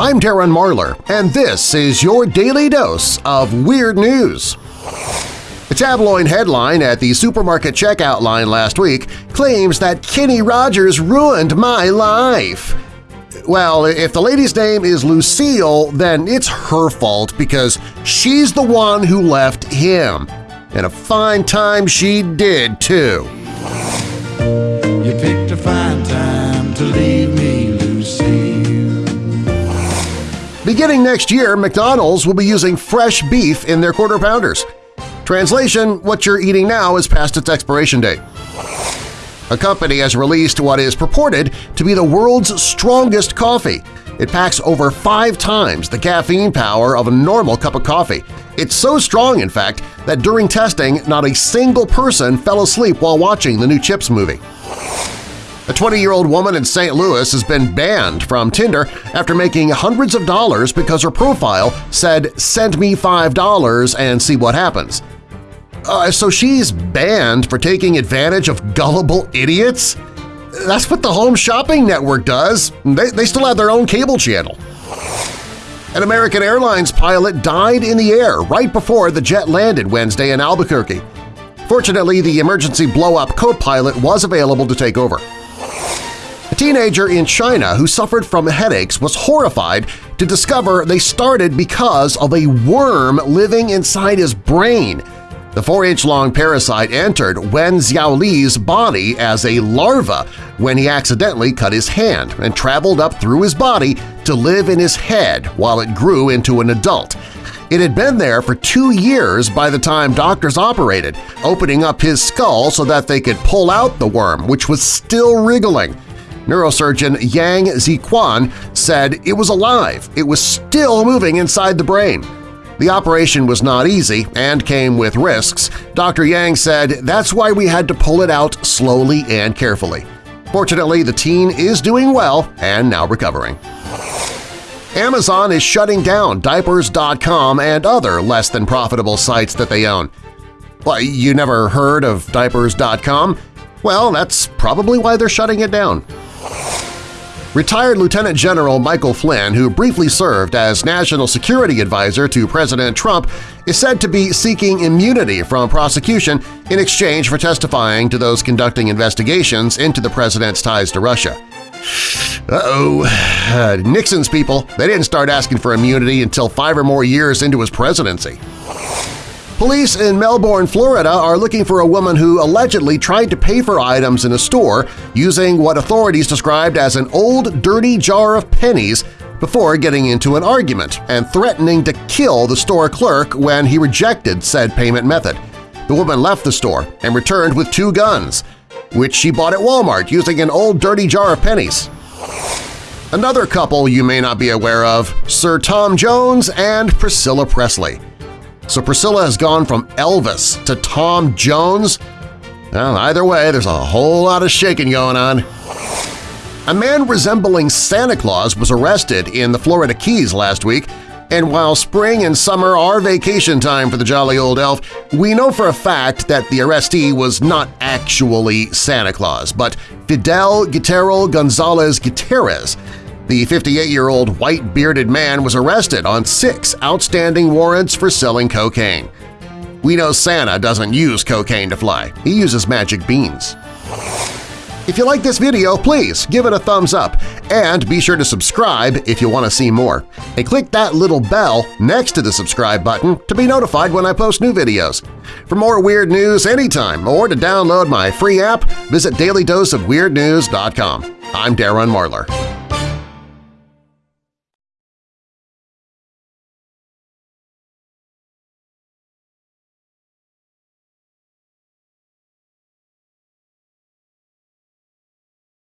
I'm Darren Marlar, and this is your Daily Dose of Weird News. A tabloid headline at the supermarket checkout line last week claims that Kenny Rogers ruined my life. Well, if the lady's name is Lucille, then it's her fault because she's the one who left him. And a fine time she did, too. Beginning next year, McDonald's will be using fresh beef in their Quarter Pounders. Translation, what you're eating now is past its expiration date. A company has released what is purported to be the world's strongest coffee. It packs over five times the caffeine power of a normal cup of coffee. It's so strong, in fact, that during testing, not a single person fell asleep while watching the new Chips movie. A 20-year-old woman in St. Louis has been banned from Tinder after making hundreds of dollars because her profile said, send me $5 and see what happens. Uh, so she's banned for taking advantage of gullible idiots? That's what the Home Shopping Network does. They, they still have their own cable channel. An American Airlines pilot died in the air right before the jet landed Wednesday in Albuquerque. Fortunately, the emergency blow-up co-pilot was available to take over. A teenager in China who suffered from headaches was horrified to discover they started because of a worm living inside his brain – the 4-inch-long parasite entered Wen Xiaoli's body as a larva when he accidentally cut his hand and traveled up through his body to live in his head while it grew into an adult. It had been there for two years by the time doctors operated, opening up his skull so that they could pull out the worm, which was still wriggling. Neurosurgeon Yang Ziquan said it was alive, it was still moving inside the brain. The operation was not easy and came with risks. Dr. Yang said that's why we had to pull it out slowly and carefully. Fortunately, the teen is doing well and now recovering. Amazon is shutting down Diapers.com and other less-than-profitable sites that they own. Well, you never heard of Diapers.com? Well, that's probably why they're shutting it down. Retired Lieutenant General Michael Flynn, who briefly served as National Security Advisor to President Trump, is said to be seeking immunity from prosecution in exchange for testifying to those conducting investigations into the president's ties to Russia. Uh-oh. Uh, Nixon's people, they didn't start asking for immunity until five or more years into his presidency. Police in Melbourne, Florida are looking for a woman who allegedly tried to pay for items in a store using what authorities described as an old dirty jar of pennies before getting into an argument and threatening to kill the store clerk when he rejected said payment method. The woman left the store and returned with two guns, which she bought at Walmart using an old dirty jar of pennies. Another couple you may not be aware of, Sir Tom Jones and Priscilla Presley. So Priscilla has gone from Elvis to Tom Jones? Well, either way, there's a whole lot of shaking going on. A man resembling Santa Claus was arrested in the Florida Keys last week, and while spring and summer are vacation time for the jolly old elf, we know for a fact that the arrestee was not actually Santa Claus, but Fidel Guiterro Gonzalez Gutierrez, the 58-year-old white-bearded man was arrested on six outstanding warrants for selling cocaine. We know Santa doesn't use cocaine to fly. He uses magic beans. If you like this video, please give it a thumbs up and be sure to subscribe if you want to see more. And click that little bell next to the subscribe button to be notified when I post new videos. For more weird news anytime or to download my free app, visit dailydoseofweirdnews.com. I'm Darren Marlar.